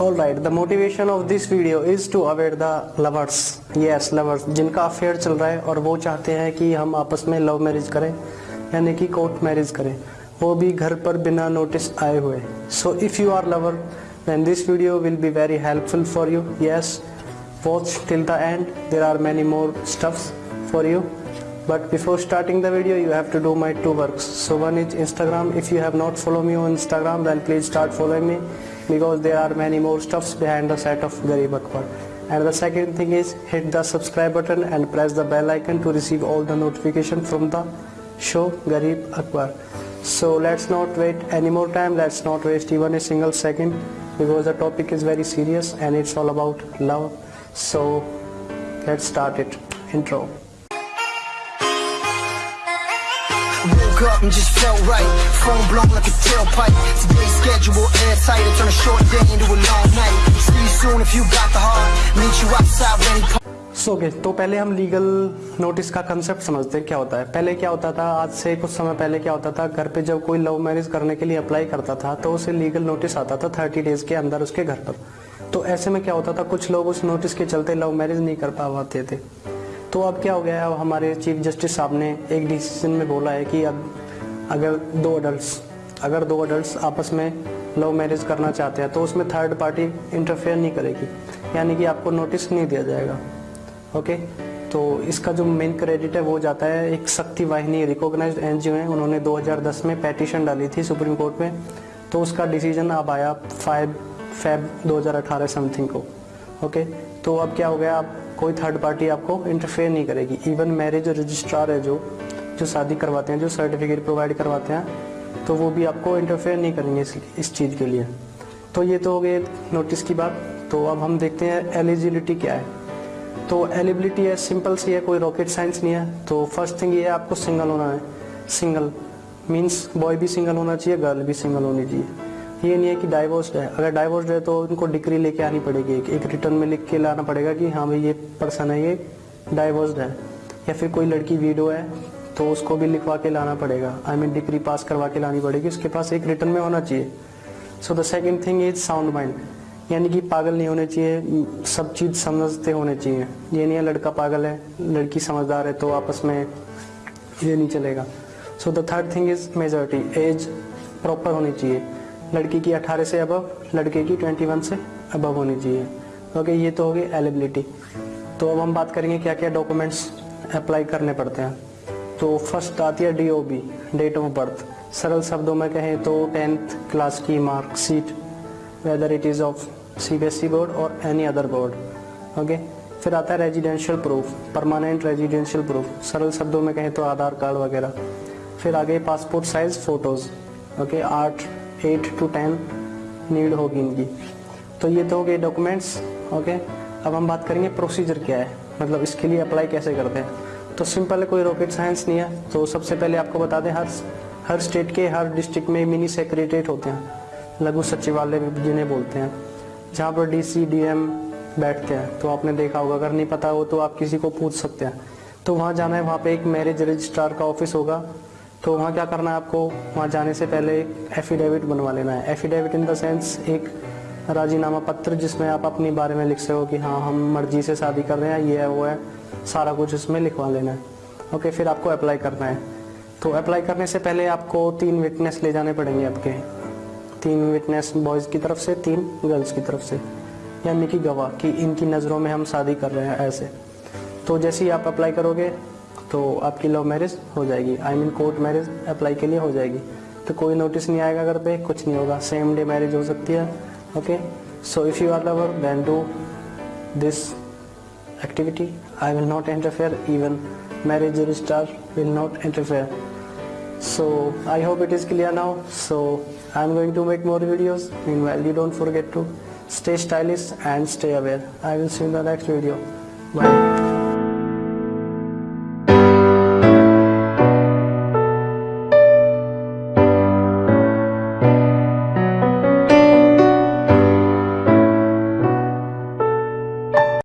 All right the motivation of this video is to aware the lovers yes lovers जिनका affair चल रहा है और वो चाहते हैं कि हम आपस में लव मैरिज करें, यानी कि कोर्ट मैरिज करें, वो भी घर पर बिना नोटिस आए हुए। So if you are lover then this video will be very helpful for you yes watch till the end there are many more stuffs for you but before starting the video you have to do my two work so one is Instagram if you have not follow me on Instagram then please start following me because there are many more stuffs behind the set of Garib Akbar. And the second thing is hit the subscribe button and press the bell icon to receive all the notification from the show Garib Akbar. So let's not wait any more time, let's not waste even a single second because the topic is very serious and it's all about love. So let's start it. Intro. Woke up and just felt right. Phone blown like a tailpipe. Today's schedule airtight. I turn a short day into a long night. See you soon if you got the heart. Meet you outside when he so so, okay, तो पहले हम legal notice का concept समझते हैं क्या होता है पहले क्या होता था आज से कुछ समय पहले क्या होता था घर पे जब कोई लव मैरिज करने के लिए अप्लाई करता था तो उसे लीगल नोटिस आता था थर्टी डेज़ के अंदर उसके घर पर तो ऐसे में क्या होता था कुछ लोग उस नोटिस के चलते लव मैरिज नहीं कर पाते थे तो अब क्या हो गया है? अब हमारे चीफ जस्टिस साहब ने एक डिसीज़न में बोला है कि अब अगर दो अडल्ट अगर दो अडल्ट आपस में लव मैरिज करना चाहते हैं तो उसमें थर्ड पार्टी इंटरफेयर नहीं करेगी। यानी कि आपको नोटिस नहीं दिया जाएगा। ओके तो इसका जो मेन क्रेडिट है, वो जाता है एक शक्ति वाहिनी रिकॉग्नाइज्ड एनजीओ है। उन्होंने 2010 में पेटिशन डाली थी सुप्रीम कोर्ट में। तो उसका डिसीज़न अब आया फाइव फेब 2018 समथिंग को। ओके तो अब क्या हो गया? अब कोई थर्ड पार्टी आपको इंटरफेयर नहीं करेगी। इवन मैरिज रजिस्ट्रार है जो जो शादी करवाते हैं जो सर्टिफिकेट प्रोवाइड करवाते हैं तो वो भी आपको इंटरफेयर नहीं करेंगे इस, इस चीज़ के लिए। तो ये तो हो गए नोटिस की बात। तो अब हम देखते हैं एलिजिबिलिटी क्या है। तो एलिबिलिटी है सिंपल सी है कोई रॉकेट साइंस नहीं है। तो फ़र्स्ट थिंग ये है आपको सिंगल होना है। सिंगल मीन्स बॉय भी सिंगल होना चाहिए गर्ल भी सिंगल होनी चाहिए। ये नहीं है कि डाइवोर्स्ड है। अगर डाइवोर्स्ड है तो उनको डिग्री लेके आनी पड़ेगी। एक, रिटर्न में लिख के लाना पड़ेगा कि हाँ भाई ये पर्सन है ये डाइवोर्स्ड है। या फिर कोई लड़की वीडो है तो उसको भी लिखवा के लाना पड़ेगा। आई मीन डिग्री पास करवा के लानी पड़ेगी। उसके पास एक रिटर्न में होना चाहिए। So the second thing is sound mind यानी कि पागल नहीं होने चाहिए सब चीज़ समझते होने चाहिए। ये नहीं है लड़का पागल है लड़की समझदार है तो आपस में ये नहीं चलेगा। So the third thing is majority age proper होनी चाहिए। लड़की की 18 से अबव लड़के की 21 से अबव होनी चाहिए। ओके ये तो हो गई एलिबिलिटी तो अब हम बात करेंगे क्या क्या डॉक्यूमेंट्स अप्लाई करने पड़ते हैं। तो फ़र्स्ट आती है डीओबी डेट ऑफ़ बर्थ सरल शब्दों में कहें तो टेंथ क्लास की marksheet whether it is of C B S E board और एनी अदर बोर्ड ओके फिर आता है residential proof permanent residential proof सरल शब्दों में कहें तो आधार कार्ड वगैरह। फिर आगे पासपोर्ट साइज़ फ़ोटोज़ ओके आठ एट टू टेन नीड होगी इनकी। तो ये तो हो गए डॉक्यूमेंट्स ओके अब हम बात करेंगे प्रोसीजर क्या है मतलब इसके लिए अप्लाई कैसे करते हैं। तो सिंपल है, कोई रॉकेट साइंस नहीं है तो सबसे पहले आपको बता दें, हर हर स्टेट के, हर डिस्ट्रिक्ट में मिनी सेक्रेटरीट होते हैं, लघु सचिवालय जिन्हें बोलते हैं। जहाँ पर डी सी डी एम बैठते हैं तो आपने देखा होगा, अगर नहीं पता हो तो आप किसी को पूछ सकते हैं। तो वहाँ जाना है, वहाँ पे एक मैरिज रजिस्ट्रार का ऑफ़िस होगा तो वहाँ क्या करना है आपको? वहाँ जाने से पहले एक एफिडेविट बनवा लेना है। एफिडेविट इन द सेंस एक राजीनामा पत्र जिसमें आप अपने बारे में लिख सको कि हाँ हम मर्ज़ी से शादी कर रहे हैं, ये है, वो है, सारा कुछ उसमें लिखवा लेना है। ओके फिर आपको अप्लाई करना है। तो अप्लाई करने से पहले आपको तीन विटनेस ले जाने पड़ेंगे आपके। तीन विटनेस बॉयज़ की तरफ़ से, तीन गर्ल्स की तरफ़ से। यानी कि गवाह, कि इनकी नज़रों में हम शादी कर रहे हैं ऐसे। तो जैसे ही आप अप्लाई करोगे तो आपकी लव मैरिज हो जाएगी। I mean court marriage apply के लिए हो जाएगी। तो कोई नोटिस नहीं आएगा घर पे, कुछ नहीं होगा। सेम डे मैरिज हो सकती है okay so if you are lover then do this activity I will not interfere even marriage register will not interfere so I hope it is clear now so I am going to make more videos in well you don't forget to stay stylish and stay aware I will see in the next video bye